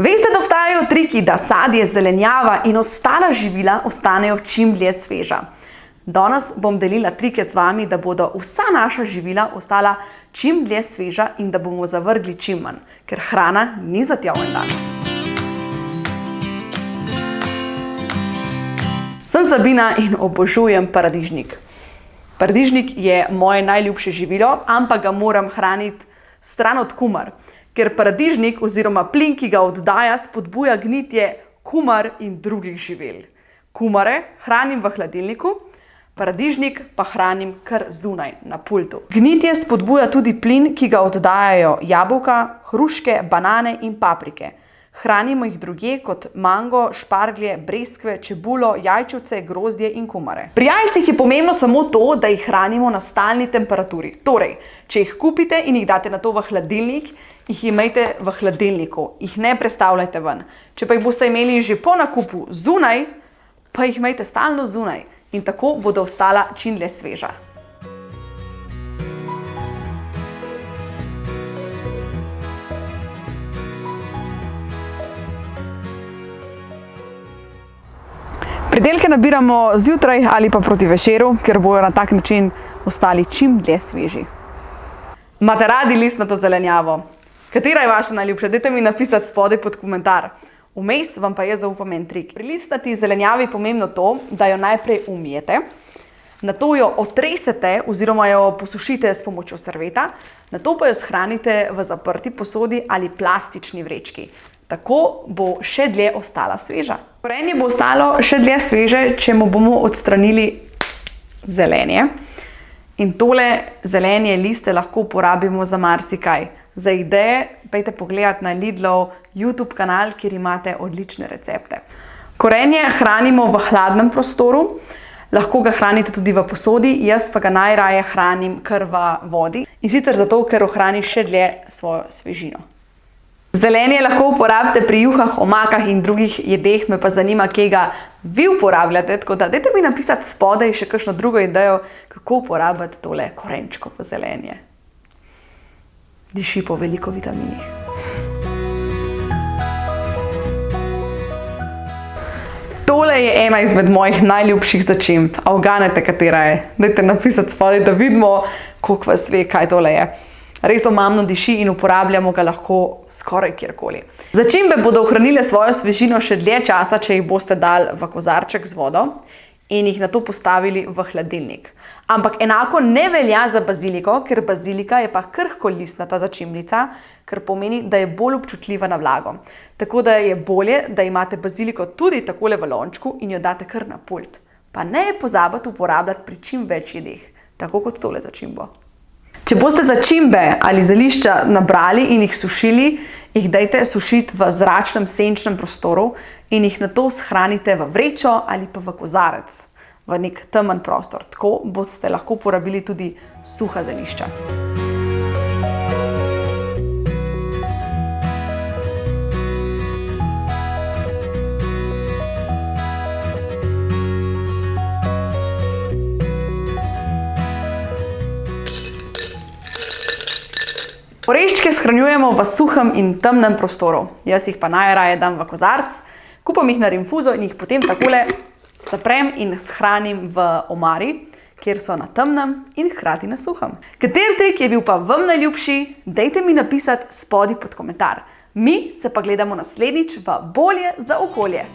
Veste, da obstajajo triki, da sadje, zelenjava in ostala živila ostanejo čim dlje sveža. Danes bom delila trike z vami, da bodo vsa naša živila ostala čim dlje sveža in da bomo zavrgli čim manj, ker hrana ni za tja en dan. Sem Sabina in obožujem paradižnik. Paradižnik je moje najljubše živilo, ampak ga moram hraniti stran od kumar ker paradižnik oziroma plin, ki ga oddaja, spodbuja gnitje kumar in drugih živel. Kumare hranim v hladilniku, paradižnik pa hranim kar zunaj, na pultu. Gnitje spodbuja tudi plin, ki ga oddajajo jabolka, hruške, banane in paprike. Hranimo jih drugje kot mango, šparglje, breskve, čebulo, jajčevce, grozdje in kumare. Pri jajcih je pomembno samo to, da jih hranimo na stalni temperaturi. Torej, če jih kupite in jih date na to v hladilnik, jih imejte v hladilniku, jih ne prestavljajte ven. Če pa jih boste imeli že po nakupu zunaj, pa jih imejte stalno zunaj in tako bodo ostala čim dlje sveža. Pridelke nabiramo zjutraj ali pa proti večeru, ker bojo na tak način ostali čim dlje sveži. Imate radi listnato zelenjavo? Katera je vaša najljubša? Dajte mi napisati spodaj pod komentar. Vmes vam pa je zaupam en trik. Pri listnati zelenjavi je pomembno to, da jo najprej umijete, nato jo otresete oziroma jo posušite s pomočjo serveta, nato pa jo shranite v zaprti posodi ali plastični vrečki. Tako bo še dlje ostala sveža. Korenje bo ostalo še dlje sveže, če mu bomo odstranili zelenje. In tole zelenje liste lahko uporabimo za marsikaj. Za ideje pejte pogledat na Lidlov YouTube kanal, kjer imate odlične recepte. Korenje hranimo v hladnem prostoru, lahko ga hranite tudi v posodi, jaz pa ga najraje hranim kar v vodi. In sicer zato, ker ohrani še dlje svojo svežino. Zelenje lahko uporabite pri juhah, omakah in drugih jedeh, me pa zanima, kje ga vi uporabljate. Tako da, dajte mi napisati spodaj še kakšno drugo idejo, kako uporabiti tole korenčko po zelenje diši po veliko vitaminih. Tole je ena izmed mojih najljubših začimb. A uganete, katera je? Dajte napisati spodaj, da vidimo, koliko vas ve, kaj tole je. Res omamno diši in uporabljamo ga lahko skoraj kjerkoli. Začimbe bodo ohranile svojo svežino še dlje časa, če jih boste dali v kozarček z vodo in jih nato postavili v hladilnik. Ampak enako ne velja za baziliko, ker bazilika je pa krhko listnata začimnica, kar pomeni, da je bolj občutljiva na vlago. Tako da je bolje, da imate baziliko tudi takole v lončku in jo date kar na pult. Pa ne pozabite uporabljati pri čim več jedeh, tako kot tole začimbo. Če boste začimbe ali zelišča nabrali in jih sušili, jih dajte sušiti v zračnem senčnem prostoru in jih nato shranite v vrečo ali pa v kozarec v nek temen prostor. Tako boste lahko uporabili tudi suha zelišča. Oreščke shranjujemo v suhem in temnem prostoru. Jaz jih pa najraje dam v kozarc, kupam jih na rinfuzo in jih potem takole zaprem in shranim v omari, kjer so na temnem in hkrati na suhem. Kater trik je bil pa vam najljubši, dejte mi napisati spodaj pod komentar. Mi se pa gledamo naslednjič v Bolje za okolje.